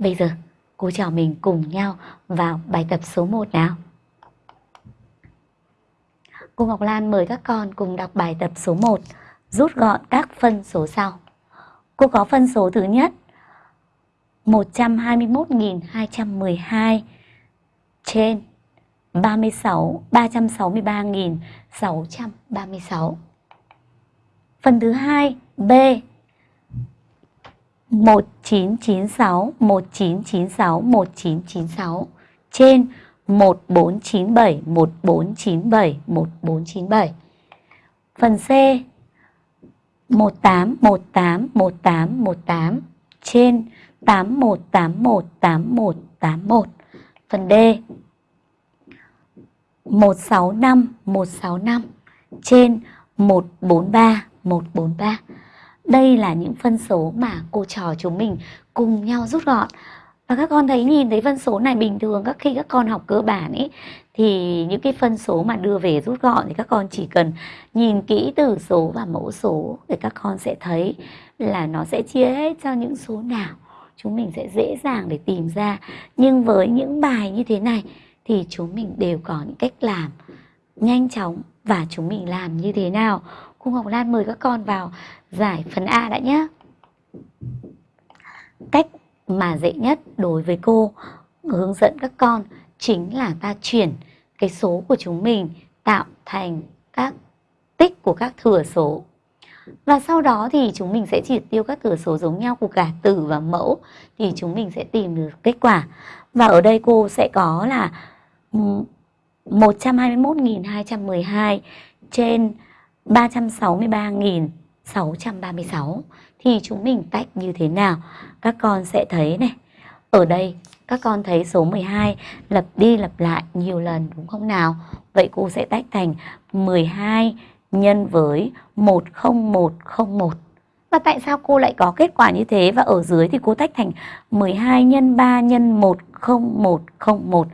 Bây giờ cô chào mình cùng nhau vào bài tập số 1 nào. Cô Ngọc Lan mời các con cùng đọc bài tập số 1, rút gọn các phân số sau. Cô có phân số thứ nhất 121.212 trên 36 363.636. Phần thứ hai B 1996 1996 1996 trên 1497 1497 1497. Phần C 18 18 18 18 trên 8181 8181. Phần D 165 165 trên 143 143. Đây là những phân số mà cô trò chúng mình cùng nhau rút gọn. Và các con thấy nhìn thấy phân số này bình thường, các khi các con học cơ bản ấy, thì những cái phân số mà đưa về rút gọn thì các con chỉ cần nhìn kỹ từ số và mẫu số để các con sẽ thấy là nó sẽ chia hết cho những số nào chúng mình sẽ dễ dàng để tìm ra. Nhưng với những bài như thế này thì chúng mình đều có những cách làm nhanh chóng và chúng mình làm như thế nào. Cô Ngọc Lan mời các con vào giải phần A đã nhé. Cách mà dễ nhất đối với cô, hướng dẫn các con chính là ta chuyển cái số của chúng mình tạo thành các tích của các thừa số. Và sau đó thì chúng mình sẽ triệt tiêu các thừa số giống nhau của cả tử và mẫu thì chúng mình sẽ tìm được kết quả. Và ở đây cô sẽ có là ừ, 121.212 trên 363.636 thì chúng mình tách như thế nào? Các con sẽ thấy này. Ở đây, các con thấy số 12 lặp đi lặp lại nhiều lần, đúng không nào? Vậy cô sẽ tách thành 12 nhân với 10101. Và tại sao cô lại có kết quả như thế? Và ở dưới thì cô tách thành 12 nhân 3 nhân 10101.